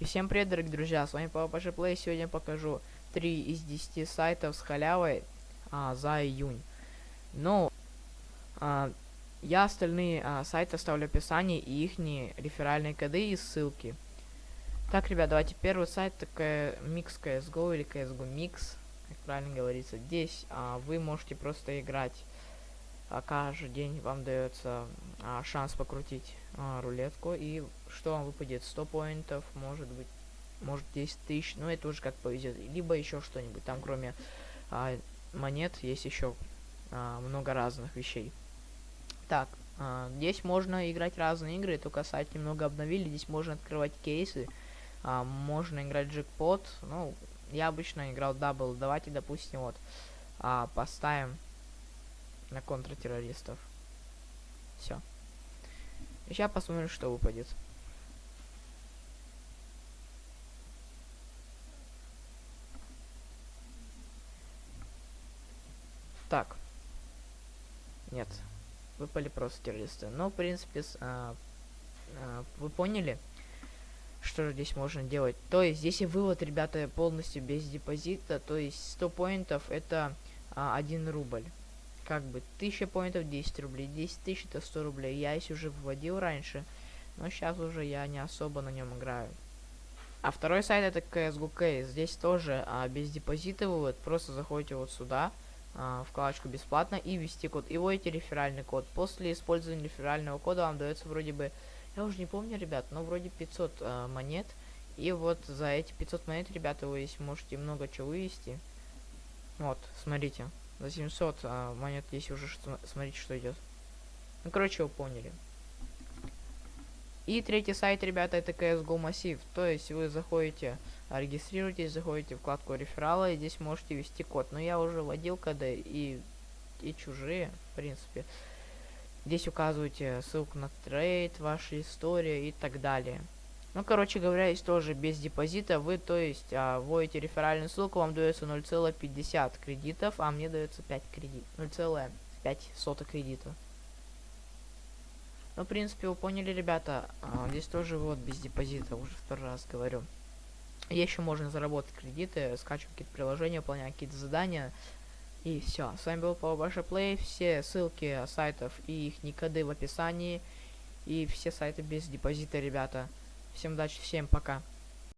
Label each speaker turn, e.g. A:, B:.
A: И всем привет, дорогие друзья, с вами Папа Плей. Сегодня покажу 3 из 10 сайтов с халявой а, за июнь. Ну, а, я остальные а, сайты оставлю в описании и их реферальные коды и ссылки. Так, ребят, давайте первый сайт, такая Mix CSGO или CSGO Mix, как правильно говорится. Здесь а, вы можете просто играть а, каждый день вам дается а, шанс покрутить а, рулетку. И что вам выпадет? 100 point ов может быть может 10 тысяч. Но это уже как повезет. Либо еще что-нибудь. Там кроме а, монет есть еще а, много разных вещей. Так а, здесь можно играть разные игры. Только сайт немного обновили. Здесь можно открывать кейсы. А, можно играть джекпот. Ну я обычно играл double. Давайте допустим вот а, поставим на контртеррористов. Все. Сейчас посмотрим, что выпадет. Так. Нет. Выпали просто террористы. Но, в принципе, с, а, а, вы поняли, что же здесь можно делать. То есть, здесь и вывод, ребята, полностью без депозита. То есть, 100 поинтов это а, 1 рубль как бы 1000 поинтов 10 рублей, 10 тысяч это 100 рублей. Я если уже вводил раньше, но сейчас уже я не особо на нем играю. А второй сайт это CSGO. Здесь тоже а, без депозита вывод. Просто заходите вот сюда, а, вкладочку бесплатно и ввести код. И вводите реферальный код. После использования реферального кода вам дается вроде бы, я уже не помню, ребят, но вроде 500 а, монет. И вот за эти 500 монет, ребята, вы можете много чего вывести. Вот, смотрите. За 700 а, монет есть уже, что, смотрите, что идет. Ну, короче, вы поняли. И третий сайт, ребята, это CSGO массив. То есть вы заходите, регистрируетесь, заходите в вкладку реферала, и здесь можете ввести код. Но я уже вводил коды и, и чужие, в принципе. Здесь указываете ссылку на трейд, ваша история и так далее. Ну, короче говоря, есть тоже без депозита. Вы, то есть, а, вводите реферальную ссылку, вам дается 0,50 кредитов, а мне дается 5 кредит. 0,5 сота кредита. Ну, в принципе, вы поняли, ребята. А, здесь тоже вот без депозита, уже второй раз говорю. Еще можно заработать кредиты, скачивать какие-то приложения, выполнять какие-то задания. И все. С вами был Павел Плей. Все ссылки сайтов и их коды в описании. И все сайты без депозита, ребята. Всем удачи, всем пока.